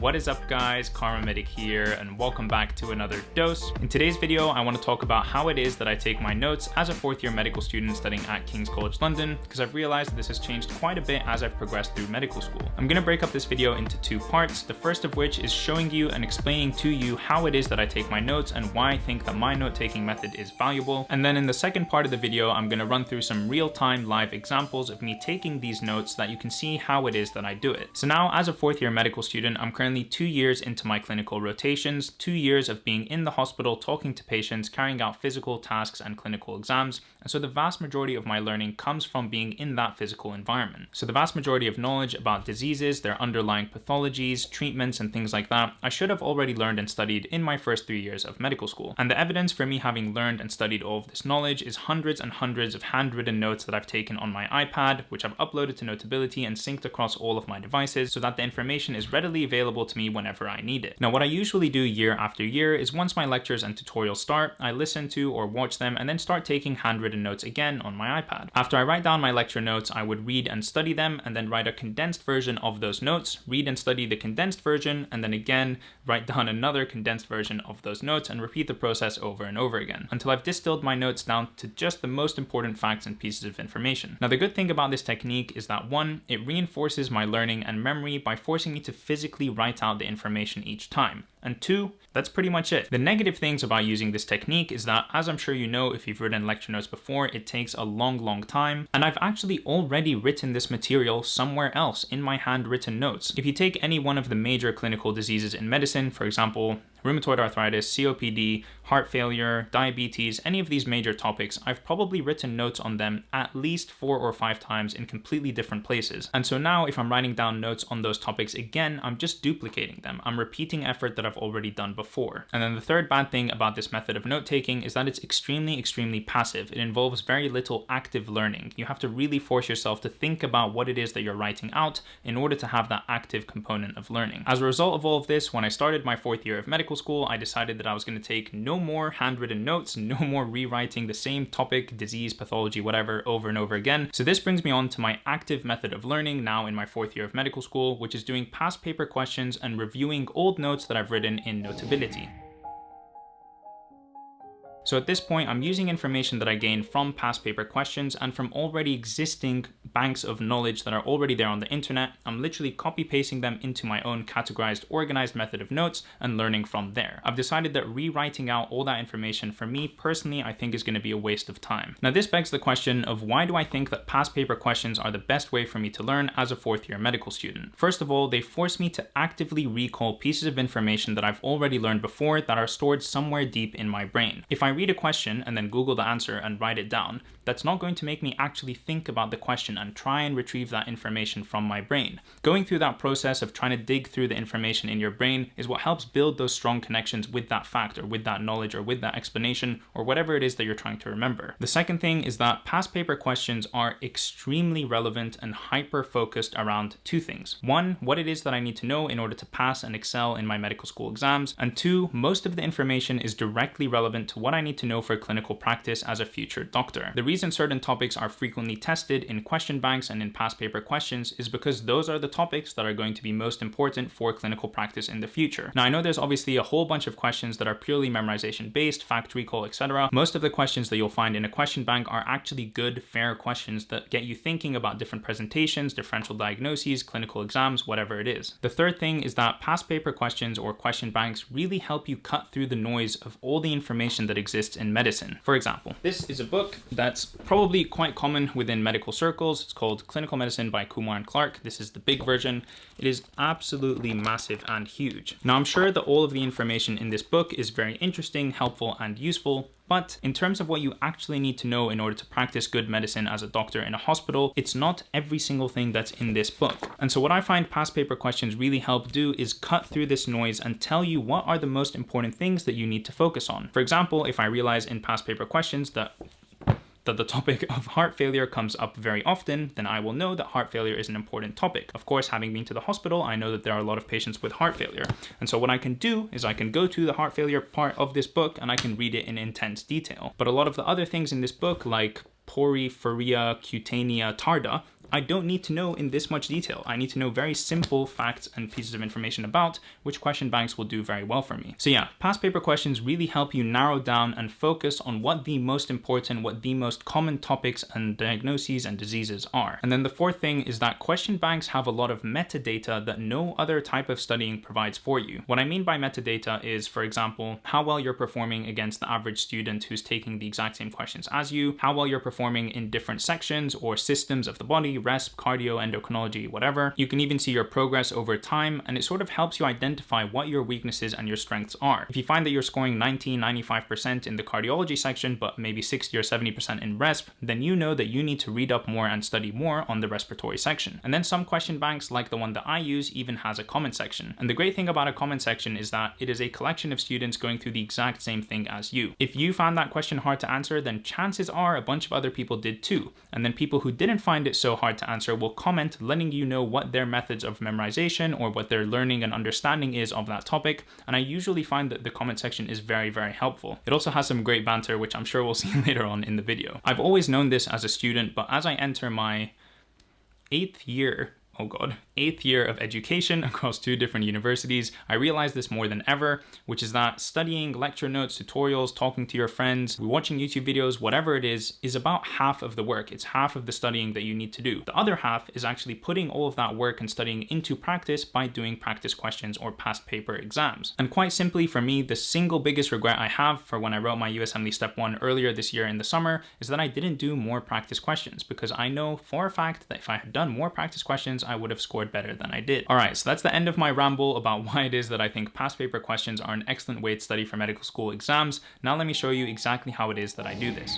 What is up guys, KharmaMedic here and welcome back to another dose. In today's video, I want to talk about how it is that I take my notes as a fourth year medical student studying at King's College London because I've realized that this has changed quite a bit as I've progressed through medical school. I'm going to break up this video into two parts, the first of which is showing you and explaining to you how it is that I take my notes and why I think that my note-taking method is valuable. And then in the second part of the video, I'm going to run through some real-time live examples of me taking these notes so that you can see how it is that I do it. So now as a fourth year medical student, I'm currently currently two years into my clinical rotations, two years of being in the hospital, talking to patients, carrying out physical tasks and clinical exams. And so the vast majority of my learning comes from being in that physical environment. So the vast majority of knowledge about diseases, their underlying pathologies, treatments, and things like that, I should have already learned and studied in my first three years of medical school. And the evidence for me having learned and studied all of this knowledge is hundreds and hundreds of handwritten notes that I've taken on my iPad, which I've uploaded to Notability and synced across all of my devices so that the information is readily available available to me whenever I need it. Now, what I usually do year after year is once my lectures and tutorials start, I listen to or watch them and then start taking handwritten notes again on my iPad. After I write down my lecture notes, I would read and study them and then write a condensed version of those notes, read and study the condensed version, and then again, write down another condensed version of those notes and repeat the process over and over again until I've distilled my notes down to just the most important facts and pieces of information. Now, the good thing about this technique is that one, it reinforces my learning and memory by forcing me to physically write write out the information each time. And two, that's pretty much it. The negative things about using this technique is that, as I'm sure you know if you've written lecture notes before, it takes a long, long time. And I've actually already written this material somewhere else in my handwritten notes. If you take any one of the major clinical diseases in medicine, for example, rheumatoid arthritis, COPD, heart failure, diabetes, any of these major topics, I've probably written notes on them at least four or five times in completely different places. And so now if I'm writing down notes on those topics again, I'm just duplicating them. I'm repeating effort that I've already done before. And then the third bad thing about this method of note taking is that it's extremely, extremely passive. It involves very little active learning. You have to really force yourself to think about what it is that you're writing out in order to have that active component of learning. As a result of all of this, when I started my fourth year of medical school, I decided that I was going to take no more handwritten notes, no more rewriting the same topic, disease, pathology, whatever, over and over again. So this brings me on to my active method of learning now in my fourth year of medical school, which is doing past paper questions and reviewing old notes that I've written in Notability. So at this point, I'm using information that I gained from past paper questions and from already existing banks of knowledge that are already there on the internet. I'm literally copy pasting them into my own categorized, organized method of notes and learning from there. I've decided that rewriting out all that information for me personally, I think is going to be a waste of time. Now this begs the question of why do I think that past paper questions are the best way for me to learn as a fourth year medical student? First of all, they force me to actively recall pieces of information that I've already learned before that are stored somewhere deep in my brain. If I read a question and then Google the answer and write it down, that's not going to make me actually think about the question and try and retrieve that information from my brain. Going through that process of trying to dig through the information in your brain is what helps build those strong connections with that fact or with that knowledge or with that explanation or whatever it is that you're trying to remember. The second thing is that past paper questions are extremely relevant and hyper focused around two things. One, what it is that I need to know in order to pass and excel in my medical school exams. And two, most of the information is directly relevant to what I need to know for clinical practice as a future doctor. The reason certain topics are frequently tested in question banks and in past paper questions is because those are the topics that are going to be most important for clinical practice in the future. Now I know there's obviously a whole bunch of questions that are purely memorization based, fact recall, etc. Most of the questions that you'll find in a question bank are actually good, fair questions that get you thinking about different presentations, differential diagnoses, clinical exams, whatever it is. The third thing is that past paper questions or question banks really help you cut through the noise of all the information that exists in medicine. For example, this is a book that's probably quite common within medical circles. It's called Clinical Medicine by Kumar and Clark. This is the big version. It is absolutely massive and huge. Now, I'm sure that all of the information in this book is very interesting, helpful, and useful, but in terms of what you actually need to know in order to practice good medicine as a doctor in a hospital, it's not every single thing that's in this book. And so what I find past paper questions really help do is cut through this noise and tell you what are the most important things that you need to focus on. For example, if I realize in past paper questions that that the topic of heart failure comes up very often, then I will know that heart failure is an important topic. Of course, having been to the hospital, I know that there are a lot of patients with heart failure. And so what I can do is I can go to the heart failure part of this book and I can read it in intense detail. But a lot of the other things in this book, like porphyria cutanea tarda, I don't need to know in this much detail. I need to know very simple facts and pieces of information about, which question banks will do very well for me. So yeah, past paper questions really help you narrow down and focus on what the most important, what the most common topics and diagnoses and diseases are. And then the fourth thing is that question banks have a lot of metadata that no other type of studying provides for you. What I mean by metadata is, for example, how well you're performing against the average student who's taking the exact same questions as you, how well you're performing in different sections or systems of the body, resp, cardio, endocrinology, whatever. You can even see your progress over time, and it sort of helps you identify what your weaknesses and your strengths are. If you find that you're scoring 90, 95% in the cardiology section, but maybe 60 or 70% in resp, then you know that you need to read up more and study more on the respiratory section. And then some question banks, like the one that I use, even has a comment section. And the great thing about a comment section is that it is a collection of students going through the exact same thing as you. If you found that question hard to answer, then chances are a bunch of other people did too. And then people who didn't find it so hard to answer will comment letting you know what their methods of memorization or what their learning and understanding is of that topic. And I usually find that the comment section is very, very helpful. It also has some great banter, which I'm sure we'll see later on in the video. I've always known this as a student, but as I enter my eighth year oh god, eighth year of education across two different universities, I realized this more than ever, which is that studying lecture notes, tutorials, talking to your friends, watching YouTube videos, whatever it is, is about half of the work. It's half of the studying that you need to do. The other half is actually putting all of that work and studying into practice by doing practice questions or past paper exams. And quite simply for me, the single biggest regret I have for when I wrote my USMLE Step 1 earlier this year in the summer is that I didn't do more practice questions because I know for a fact that if I had done more practice questions, I would have scored better than I did. All right, so that's the end of my ramble about why it is that I think past paper questions are an excellent way to study for medical school exams. Now let me show you exactly how it is that I do this.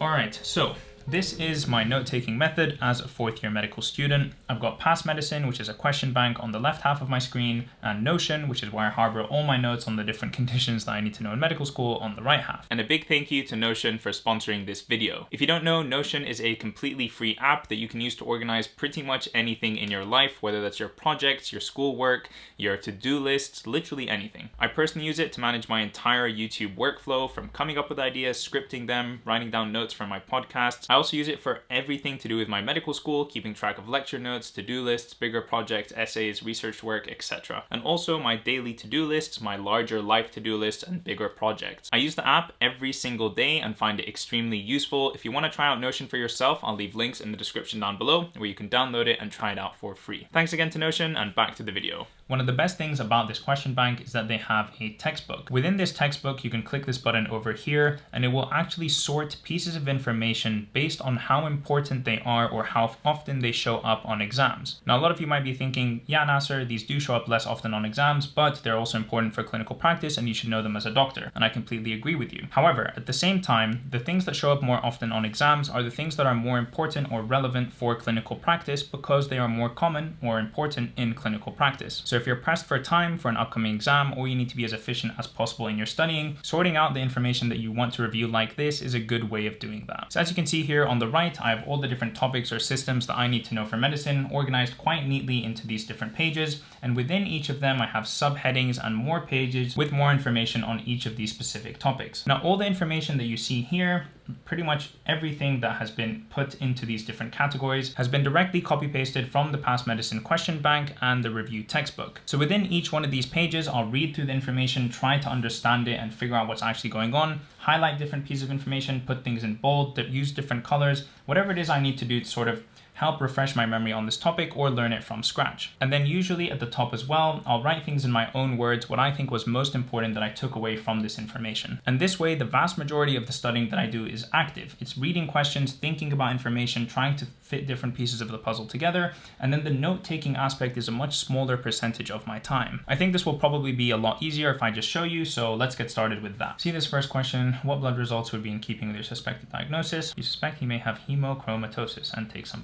All right, so this is my note-taking method as a fourth year medical student. I've got Passmedicine, which is a question bank on the left half of my screen, and Notion, which is where I harbor all my notes on the different conditions that I need to know in medical school on the right half. And a big thank you to Notion for sponsoring this video. If you don't know, Notion is a completely free app that you can use to organize pretty much anything in your life, whether that's your projects, your schoolwork, your to-do lists, literally anything. I personally use it to manage my entire YouTube workflow from coming up with ideas, scripting them, writing down notes for my podcasts. I also use it for everything to do with my medical school, keeping track of lecture notes, to-do lists, bigger projects, essays, research work, etc. And also my daily to-do lists, my larger life to-do lists, and bigger projects. I use the app every single day and find it extremely useful. If you want to try out Notion for yourself, I'll leave links in the description down below where you can download it and try it out for free. Thanks again to Notion and back to the video. One of the best things about this question bank is that they have a textbook. Within this textbook, you can click this button over here and it will actually sort pieces of information based on how important they are or how often they show up on exams. Now, a lot of you might be thinking, yeah, Nasser, these do show up less often on exams, but they're also important for clinical practice and you should know them as a doctor. And I completely agree with you. However, at the same time, the things that show up more often on exams are the things that are more important or relevant for clinical practice because they are more common or important in clinical practice. So if you're pressed for time for an upcoming exam or you need to be as efficient as possible in your studying, sorting out the information that you want to review like this is a good way of doing that. So as you can see here on the right, I have all the different topics or systems that I need to know for medicine organized quite neatly into these different pages. And within each of them, I have subheadings and more pages with more information on each of these specific topics. Now, all the information that you see here pretty much everything that has been put into these different categories has been directly copy pasted from the Passmedicine question bank and the review textbook. So within each one of these pages, I'll read through the information, try to understand it and figure out what's actually going on, highlight different pieces of information, put things in bold, use different colors, whatever it is I need to do to sort of help refresh my memory on this topic or learn it from scratch. And then usually at the top as well, I'll write things in my own words, what I think was most important that I took away from this information. And this way, the vast majority of the studying that I do is active. It's reading questions, thinking about information, trying to fit different pieces of the puzzle together. And then the note-taking aspect is a much smaller percentage of my time. I think this will probably be a lot easier if I just show you, so let's get started with that. See this first question, what blood results would be in keeping with your suspected diagnosis? You suspect he may have hemochromatosis and take some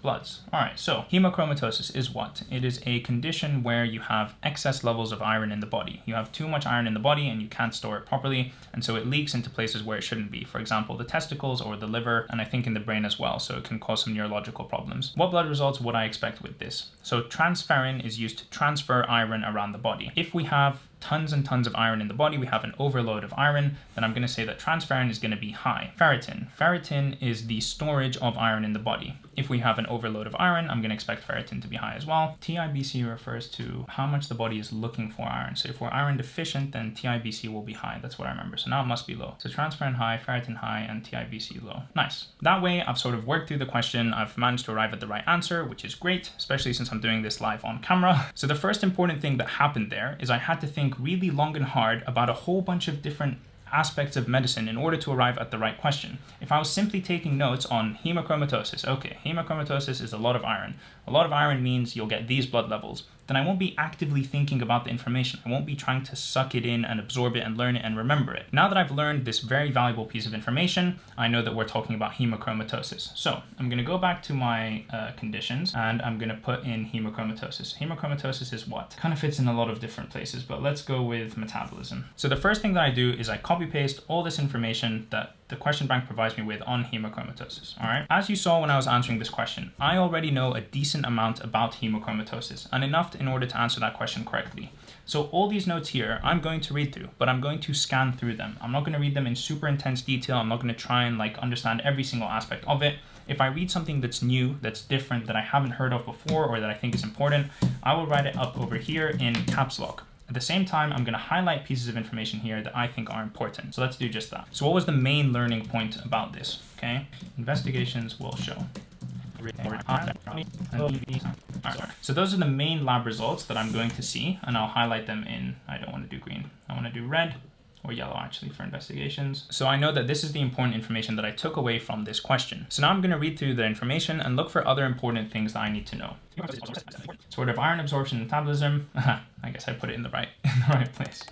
All right, so hemochromatosis is what? It is a condition where you have excess levels of iron in the body. You have too much iron in the body and you can't store it properly, and so it leaks into places where it shouldn't be. For example, the testicles or the liver, and I think in the brain as well, so it can cause some neurological problems. What blood results would I expect with this? So transferrin is used to transfer iron around the body. If we have tons and tons of iron in the body, we have an overload of iron, then I'm going to say that transferrin is going to be high. Ferritin. Ferritin is the storage of iron in the body. If we have an overload of iron, I'm going to expect ferritin to be high as well. TIBC refers to how much the body is looking for iron. So if we're iron deficient, then TIBC will be high. That's what I remember. So now it must be low. So transferrin high, ferritin high, and TIBC low. Nice. That way, I've sort of worked through the question. I've managed to arrive at the right answer, which is great, especially since I'm doing this live on camera. So the first important thing that happened there is I had to think really long and hard about a whole bunch of different aspects of medicine in order to arrive at the right question. If I was simply taking notes on hemochromatosis, okay, hemochromatosis is a lot of iron. A lot of iron means you'll get these blood levels then I won't be actively thinking about the information. I won't be trying to suck it in and absorb it and learn it and remember it. Now that I've learned this very valuable piece of information, I know that we're talking about hemochromatosis. So I'm going to go back to my uh, conditions and I'm going to put in hemochromatosis. Hemochromatosis is what? Kind of fits in a lot of different places, but let's go with metabolism. So the first thing that I do is I copy paste all this information that the question bank provides me with on hemochromatosis, all right? As you saw when I was answering this question, I already know a decent amount about hemochromatosis and enough in order to answer that question correctly. So all these notes here, I'm going to read through, but I'm going to scan through them. I'm not going to read them in super intense detail. I'm not going to try and like understand every single aspect of it. If I read something that's new, that's different, that I haven't heard of before, or that I think is important, I will write it up over here in caps lock. At the same time, I'm going to highlight pieces of information here that I think are important. So let's do just that. So what was the main learning point about this? Okay, investigations will show. So those are the main lab results that I'm going to see, and I'll highlight them in, I don't want to do green, I want to do red, or yellow actually for investigations. So I know that this is the important information that I took away from this question. So now I'm going to read through the information and look for other important things that I need to know. Sort of iron absorption metabolism. I guess I put it in the right in the right place.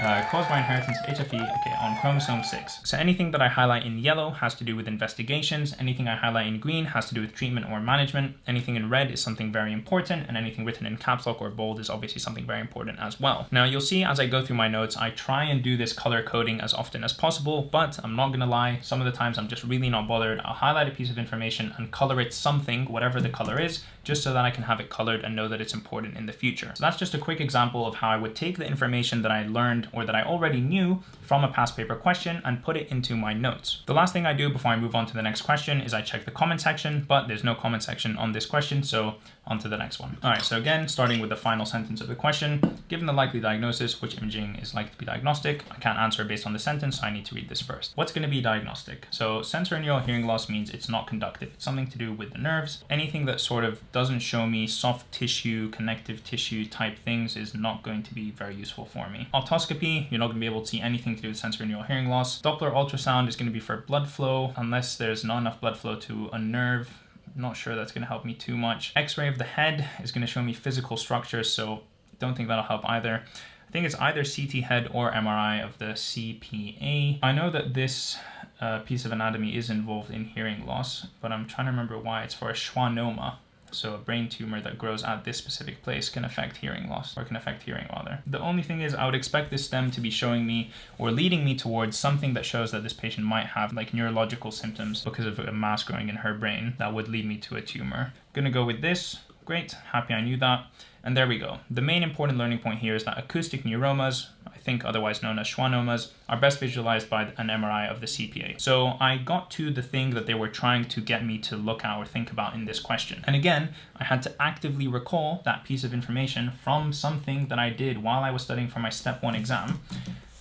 Uh, caused by inheritance of HFE, okay, on chromosome 6. So anything that I highlight in yellow has to do with investigations, anything I highlight in green has to do with treatment or management, anything in red is something very important, and anything written in caps lock or bold is obviously something very important as well. Now you'll see as I go through my notes, I try and do this color coding as often as possible, but I'm not gonna lie, some of the times I'm just really not bothered. I'll highlight a piece of information and color it something, whatever the color is, just so that I can have it colored and know that it's important in the future. So that's just a quick example of how I would take the information that I learned or that I already knew from a past paper question and put it into my notes. The last thing I do before I move on to the next question is I check the comment section, but there's no comment section on this question, so on to the next one. All right, so again, starting with the final sentence of the question, given the likely diagnosis, which imaging is likely to be diagnostic? I can't answer based on the sentence, so I need to read this first. What's gonna be diagnostic? So sensorineural hearing loss means it's not conductive. It's something to do with the nerves. Anything that sort of doesn't show me soft tissue, connective tissue type things is not going to be very useful for me. Otoscopy, you're not gonna be able to see anything to do with sensorineural hearing loss. Doppler ultrasound is gonna be for blood flow, unless there's not enough blood flow to a nerve not sure that's going to help me too much. X-ray of the head is going to show me physical structures, so don't think that'll help either. I think it's either CT head or MRI of the CPA. I know that this uh, piece of anatomy is involved in hearing loss, but I'm trying to remember why. It's for a schwannoma. So a brain tumor that grows at this specific place can affect hearing loss, or can affect hearing rather. The only thing is I would expect this stem to be showing me or leading me towards something that shows that this patient might have like neurological symptoms because of a mass growing in her brain that would lead me to a tumor. Gonna go with this. Great, happy I knew that. And there we go. The main important learning point here is that acoustic neuromas, think otherwise known as schwannomas, are best visualized by an MRI of the CPA. So I got to the thing that they were trying to get me to look at or think about in this question. And again, I had to actively recall that piece of information from something that I did while I was studying for my step one exam.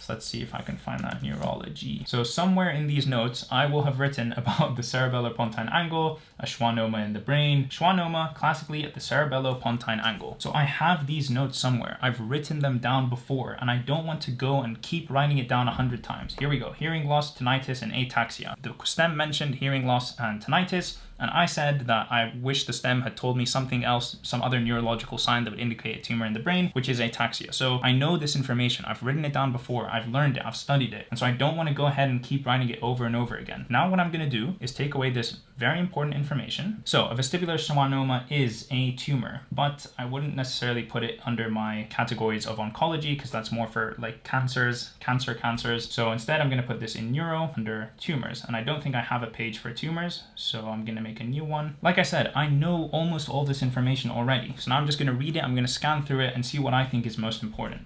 So let's see if I can find that neurology. So somewhere in these notes, I will have written about the cerebellopontine angle, a schwannoma in the brain. Schwannoma, classically at the cerebellopontine angle. So I have these notes somewhere. I've written them down before, and I don't want to go and keep writing it down a hundred times. Here we go, hearing loss, tinnitus, and ataxia. The stem mentioned hearing loss and tinnitus, and I said that I wish the stem had told me something else, some other neurological sign that would indicate a tumor in the brain, which is ataxia. So I know this information. I've written it down before. I've learned it. I've studied it. And so I don't want to go ahead and keep writing it over and over again. Now what I'm going to do is take away this very important information. So a vestibular schwannoma is a tumor, but I wouldn't necessarily put it under my categories of oncology because that's more for like cancers, cancer cancers. So instead I'm going to put this in neuro under tumors. And I don't think I have a page for tumors. So I'm going to make make a new one. Like I said, I know almost all this information already. So now I'm just going to read it. I'm going to scan through it and see what I think is most important.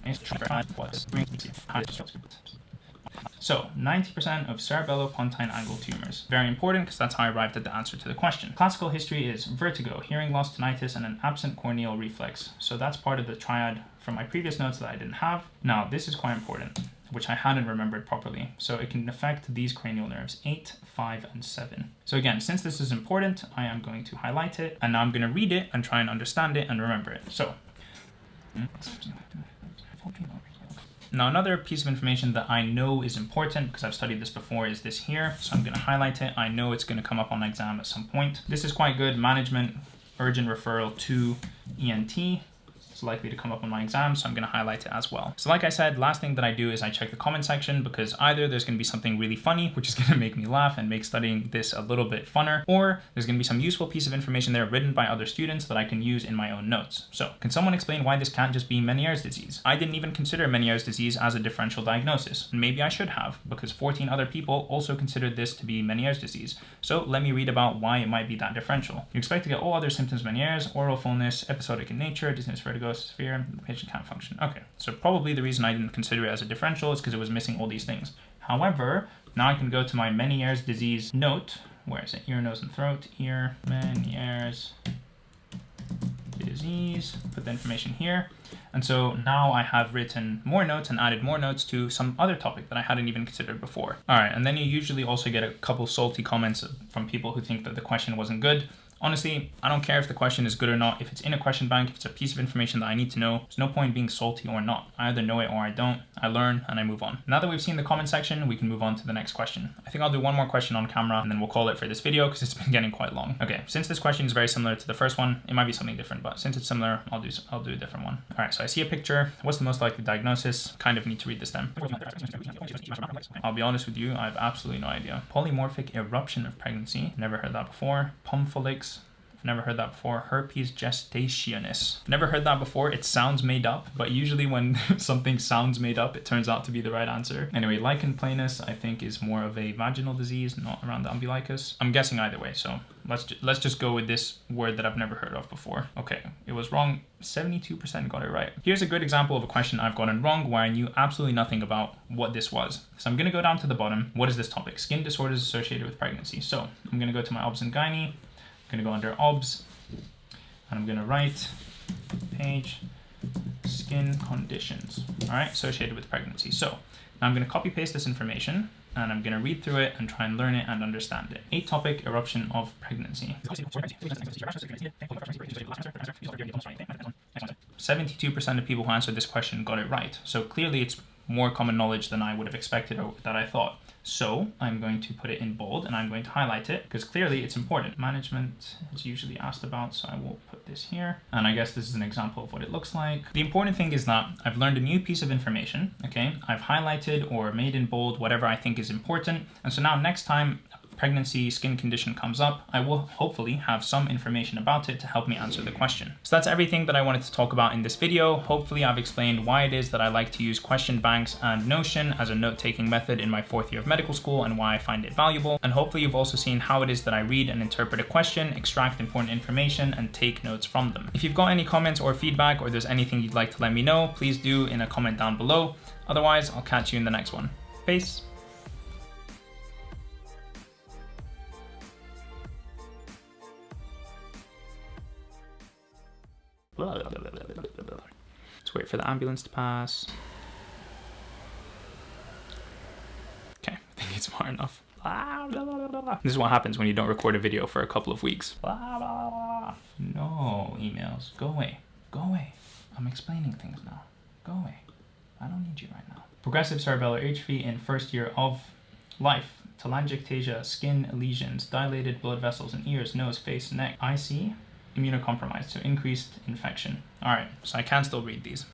So 90% of cerebellopontine angle tumors. Very important because that's how I arrived at the answer to the question. Classical history is vertigo, hearing loss, tinnitus, and an absent corneal reflex. So that's part of the triad from my previous notes that I didn't have. Now, this is quite important, which I hadn't remembered properly. So it can affect these cranial nerves, 8, 5, and 7. So again, since this is important, I am going to highlight it, and now I'm going to read it and try and understand it and remember it. So, now another piece of information that I know is important because I've studied this before is this here. So I'm gonna highlight it. I know it's gonna come up on exam at some point. This is quite good, management urgent referral to ENT. It's likely to come up on my exam, so I'm gonna highlight it as well. So like I said, last thing that I do is I check the comment section because either there's gonna be something really funny, which is gonna make me laugh and make studying this a little bit funner, or there's gonna be some useful piece of information there written by other students that I can use in my own notes. So can someone explain why this can't just be Meniere's disease? I didn't even consider Meniere's disease as a differential diagnosis. Maybe I should have because 14 other people also considered this to be Meniere's disease. So let me read about why it might be that differential. You expect to get all other symptoms Meniere's, aural fullness, episodic in nature, dizziness, vertigo, sphere, the patient can't function. Okay, so probably the reason I didn't consider it as a differential is because it was missing all these things. However, now I can go to my Meniere's disease note. Where is it? Ear, nose, and throat. Ear, Meniere's disease. Put the information here. And so now I have written more notes and added more notes to some other topic that I hadn't even considered before. All right, and then you usually also get a couple salty comments from people who think that the question wasn't good. Honestly, I don't care if the question is good or not. If it's in a question bank, if it's a piece of information that I need to know, there's no point being salty or not. I either know it or I don't. I learn and I move on. Now that we've seen the comment section, we can move on to the next question. I think I'll do one more question on camera and then we'll call it for this video because it's been getting quite long. Okay, since this question is very similar to the first one, it might be something different, but since it's similar, I'll do I'll do a different one. All right, so I see a picture. What's the most likely diagnosis? Kind of need to read this then. I'll be honest with you, I have absolutely no idea. Polymorphic eruption of pregnancy. Never heard that before. Pompholyx I've never heard that before. Herpes gestationis. Never heard that before. It sounds made up, but usually when something sounds made up, it turns out to be the right answer. Anyway, lichen planus, I think, is more of a vaginal disease, not around the umbilicus. I'm guessing either way, so let's ju let's just go with this word that I've never heard of before. Okay, it was wrong. 72% got it right. Here's a good example of a question I've gotten wrong where I knew absolutely nothing about what this was. So I'm gonna go down to the bottom. What is this topic? Skin disorders associated with pregnancy. So I'm gonna go to my obs and gynae. I'm gonna go under obs and I'm gonna write page skin conditions, all right, associated with pregnancy. So now I'm gonna copy paste this information and I'm gonna read through it and try and learn it and understand it. Atopic eruption of pregnancy. 72% of people who answered this question got it right. So clearly it's more common knowledge than I would have expected or that I thought. So I'm going to put it in bold and I'm going to highlight it because clearly it's important. Management is usually asked about, so I will put this here. And I guess this is an example of what it looks like. The important thing is that I've learned a new piece of information, okay? I've highlighted or made in bold whatever I think is important. And so now next time pregnancy skin condition comes up, I will hopefully have some information about it to help me answer the question. So that's everything that I wanted to talk about in this video. Hopefully I've explained why it is that I like to use question banks and Notion as a note-taking method in my fourth year of medical school and why I find it valuable. And hopefully you've also seen how it is that I read and interpret a question, extract important information, and take notes from them. If you've got any comments or feedback or there's anything you'd like to let me know, please do in a comment down below. Otherwise, I'll catch you in the next one. Peace. Let's wait for the ambulance to pass. Okay, I think it's far enough. This is what happens when you don't record a video for a couple of weeks. No emails. Go away. Go away. I'm explaining things now. Go away. I don't need you right now. Progressive cerebellar atrophy in first year of life. Telangiectasia, skin lesions, dilated blood vessels in ears, nose, face, neck. I see immunocompromised, so increased infection. All right, so I can still read these.